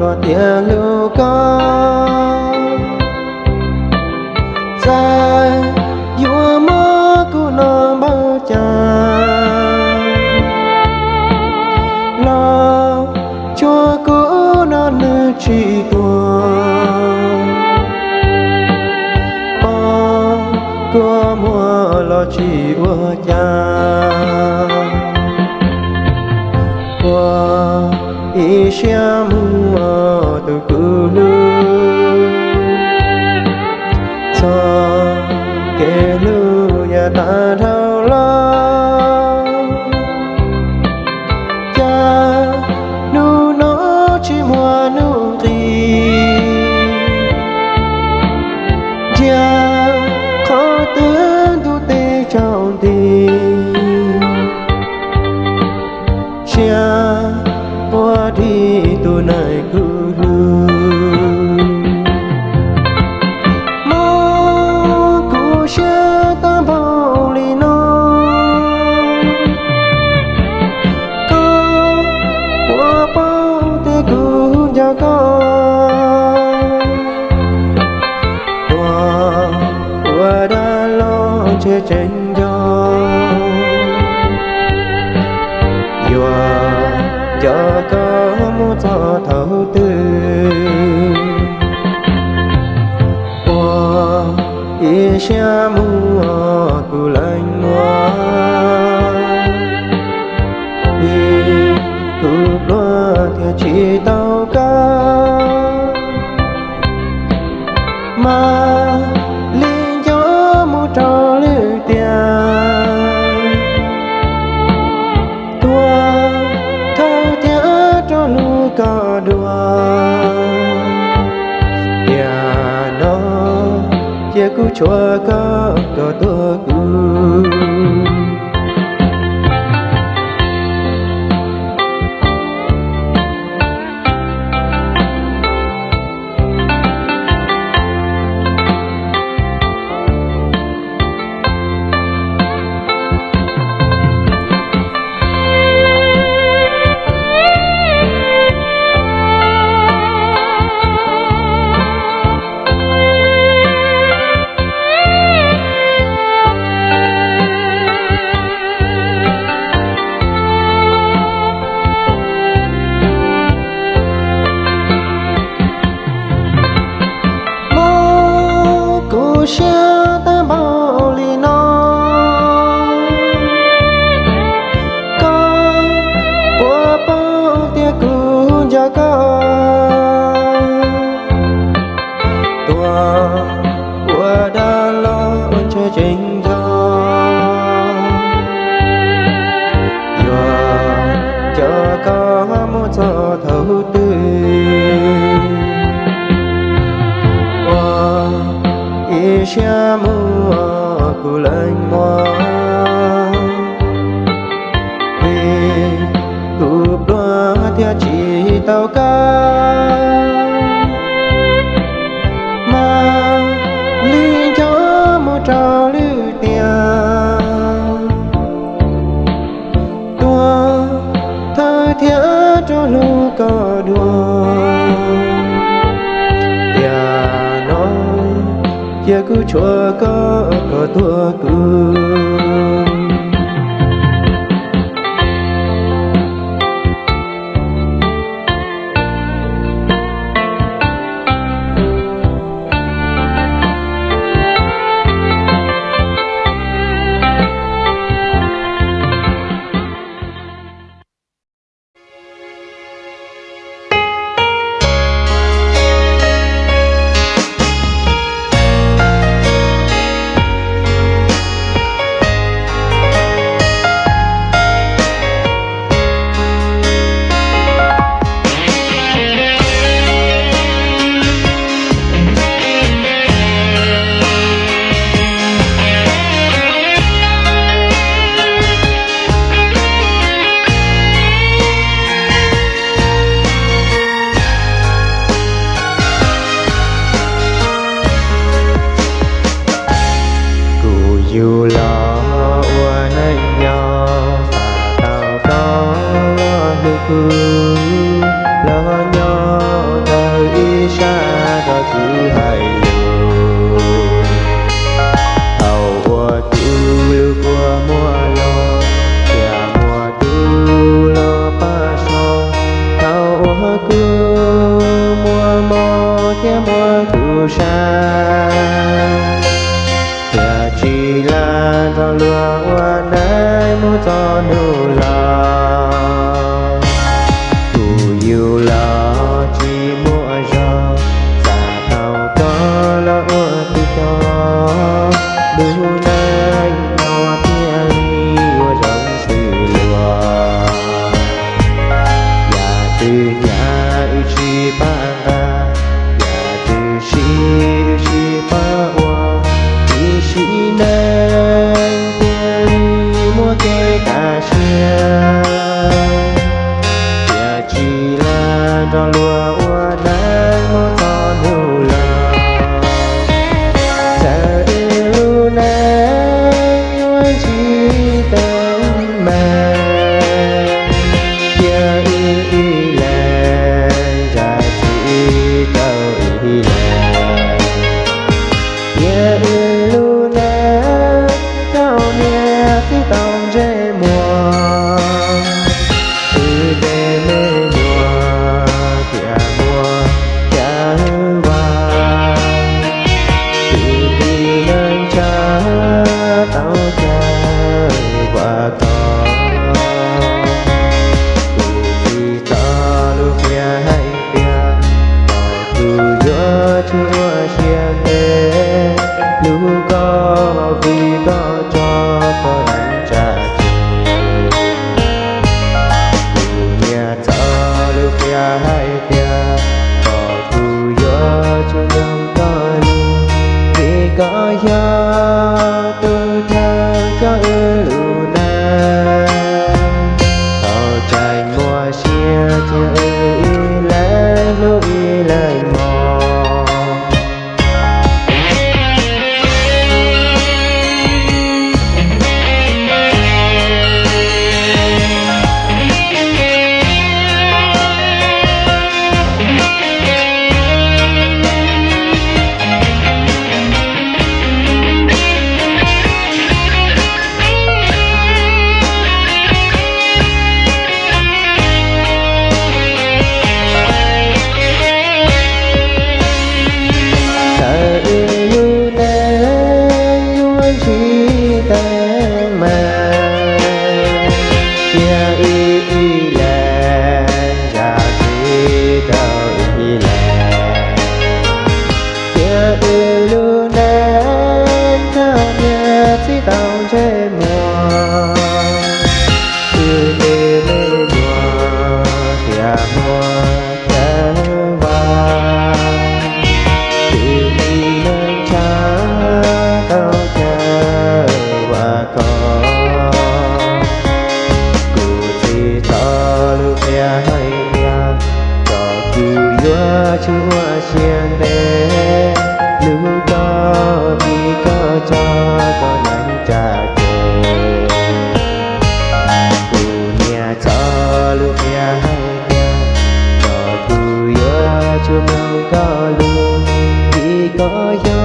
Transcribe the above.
lo tiền lưu có ra vua mơ của nó bao cha lo cho của nó nơi chỉ tuồng. Của mùa lo chỉ ua cha. Qua ý xia mùa lo che tranh Dùa cho có một cho thấu tư Qua ý xa mua có đùa nhà nó chia cứu chúa có có tôi cứu cho thấu tư qua ý xa mùa cụ lạnh mùa vì cụ đoa theo chỉ tao có đua nhà nói chia cứ chua có có tua cười giữa chúa có luôn chỉ có dấu